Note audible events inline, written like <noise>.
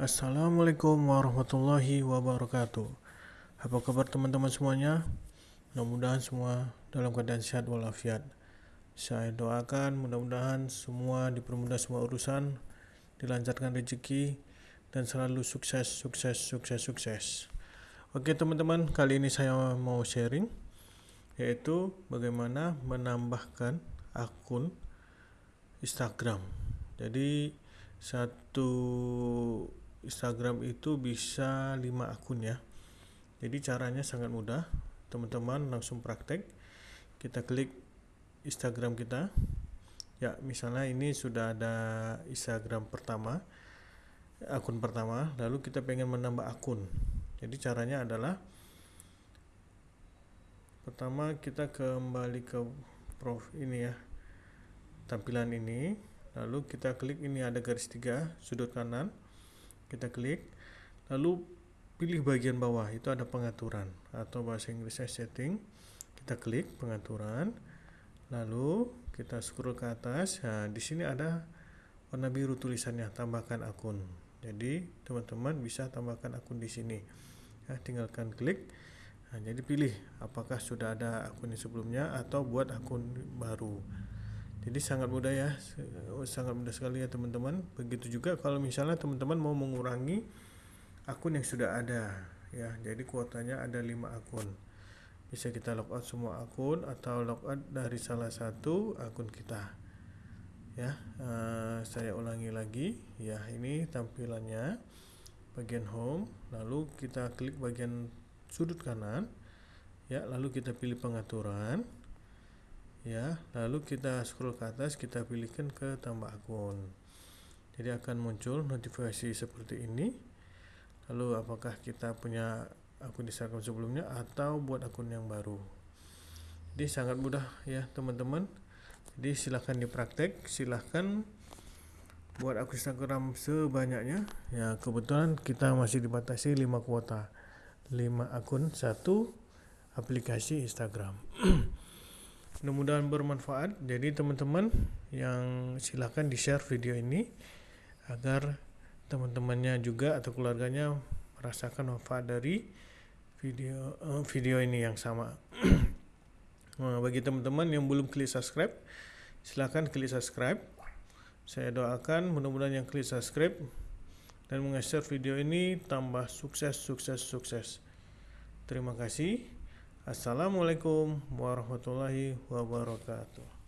Assalamualaikum warahmatullahi wabarakatuh. Apa kabar teman-teman semuanya? Mudah-mudahan semua dalam keadaan sehat walafiat. Saya doakan mudah-mudahan semua dipermudah semua urusan Dilancarkan rezeki Dan selalu sukses, sukses, sukses, sukses. Oke teman-teman, kali ini saya mau sharing Yaitu bagaimana menambahkan akun Instagram. Jadi satu Instagram itu bisa 5 akun ya. Jadi caranya sangat mudah. Teman-teman langsung praktek. Kita klik Instagram kita. Ya misalnya ini sudah ada Instagram pertama akun pertama lalu kita pengen menambah akun. Jadi caranya adalah pertama kita kembali ke prof ini ya tampilan ini. Lalu kita klik ini ada garis tiga sudut kanan kita klik. Lalu pilih bagian bawah. Itu ada pengaturan atau bahasa Inggrisnya setting. Kita klik pengaturan. Lalu kita scroll ke atas. Nah di sini ada warna biru tulisannya tambahkan akun. Jadi teman-teman bisa tambahkan akun di sini. Ya, tinggalkan klik. Nah, jadi pilih apakah sudah ada akun sebelumnya atau buat akun baru jadi sangat mudah ya sangat mudah sekali ya teman-teman. Begitu juga kalau misalnya teman-teman mau mengurangi akun yang sudah ada ya. Jadi kuotanya ada 5 akun. Bisa kita logout semua akun atau logout dari salah satu akun kita ya. Uh, saya ulangi lagi ya. Ini tampilannya bagian home lalu kita klik bagian sudut kanan ya. Lalu kita pilih pengaturan ya lalu kita scroll ke atas kita pilihkan ke tambah akun. Jadi akan muncul notifikasi seperti ini. Lalu apakah kita punya akun Instagram sebelumnya atau buat akun yang baru? Jadi sangat mudah ya teman-teman. Jadi silahkan dipraktek silahkan buat akun Instagram sebanyaknya. Ya kebetulan kita masih dibatasi 5 kuota. 5 akun satu aplikasi Instagram <clears throat> mudah-mudahan bermanfaat. Jadi teman-teman yang silahkan di share video ini agar teman-temannya juga atau keluarganya merasakan manfaat dari video uh, video ini yang sama. <clears throat> Nah, bagi teman-teman yang belum klik subscribe silahkan klik subscribe. Saya doakan mudah-mudahan yang klik subscribe dan meng-share video ini tambah sukses sukses sukses. Terima kasih Assalamualaikum warahmatullahi wabarakatuh